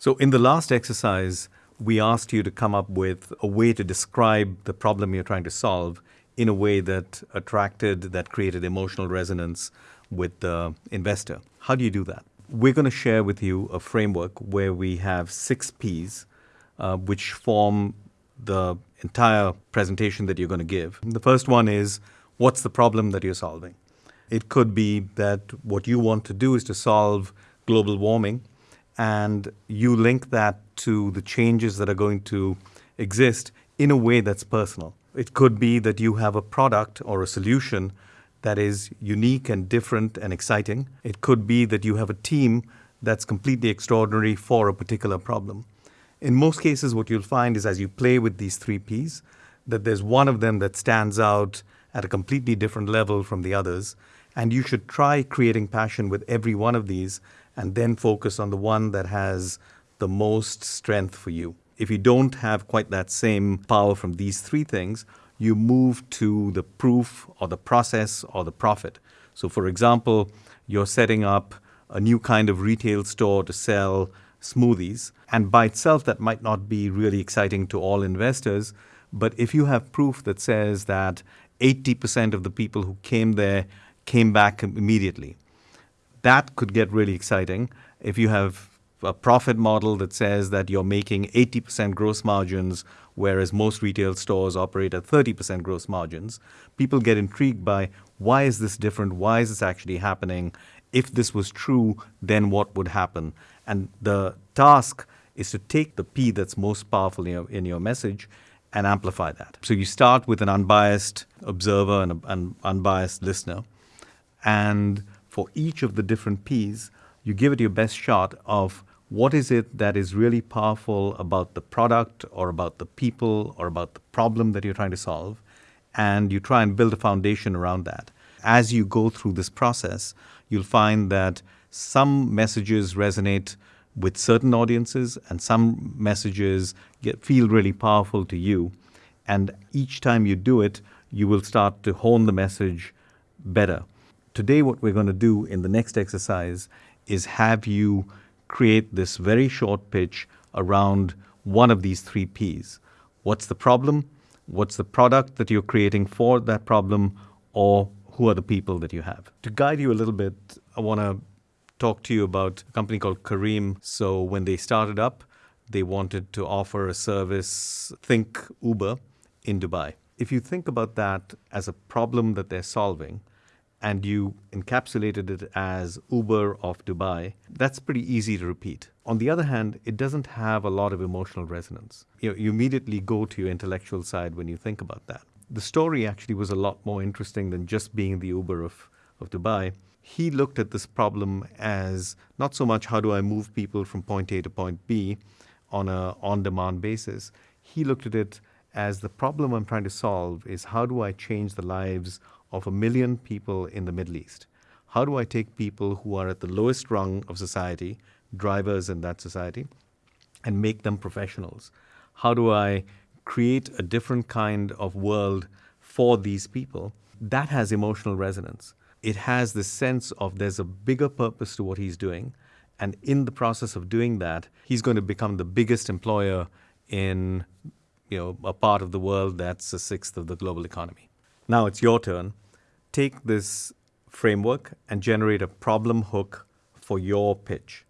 So in the last exercise, we asked you to come up with a way to describe the problem you're trying to solve in a way that attracted, that created emotional resonance with the investor. How do you do that? We're going to share with you a framework where we have six P's, uh, which form the entire presentation that you're going to give. The first one is what's the problem that you're solving? It could be that what you want to do is to solve global warming, and you link that to the changes that are going to exist in a way that's personal. It could be that you have a product or a solution that is unique and different and exciting. It could be that you have a team that's completely extraordinary for a particular problem. In most cases, what you'll find is as you play with these three Ps, that there's one of them that stands out at a completely different level from the others. And you should try creating passion with every one of these and then focus on the one that has the most strength for you. If you don't have quite that same power from these three things, you move to the proof or the process or the profit. So, for example, you're setting up a new kind of retail store to sell smoothies. And by itself, that might not be really exciting to all investors. But if you have proof that says that 80% of the people who came there came back immediately, that could get really exciting. If you have a profit model that says that you're making 80% gross margins, whereas most retail stores operate at 30% gross margins, people get intrigued by why is this different? Why is this actually happening? If this was true, then what would happen? And the task is to take the P that's most powerful in your, in your message and amplify that. So you start with an unbiased observer and an unbiased listener. And for each of the different P's, you give it your best shot of what is it that is really powerful about the product or about the people or about the problem that you're trying to solve. And you try and build a foundation around that. As you go through this process, you'll find that some messages resonate with certain audiences and some messages get, feel really powerful to you. And each time you do it, you will start to hone the message better. Today, what we're going to do in the next exercise is have you create this very short pitch around one of these three Ps. What's the problem? What's the product that you're creating for that problem? Or who are the people that you have? To guide you a little bit, I want to talk to you about a company called Careem. So when they started up, they wanted to offer a service, think Uber, in Dubai. If you think about that as a problem that they're solving, and you encapsulated it as Uber of Dubai, that's pretty easy to repeat. On the other hand, it doesn't have a lot of emotional resonance. You, know, you immediately go to your intellectual side when you think about that. The story actually was a lot more interesting than just being the Uber of, of Dubai he looked at this problem as not so much how do I move people from point A to point B on a on-demand basis. He looked at it as the problem I'm trying to solve is how do I change the lives of a million people in the Middle East? How do I take people who are at the lowest rung of society, drivers in that society, and make them professionals? How do I create a different kind of world for these people? That has emotional resonance it has this sense of there's a bigger purpose to what he's doing. And in the process of doing that, he's going to become the biggest employer in you know, a part of the world that's a sixth of the global economy. Now it's your turn. Take this framework and generate a problem hook for your pitch.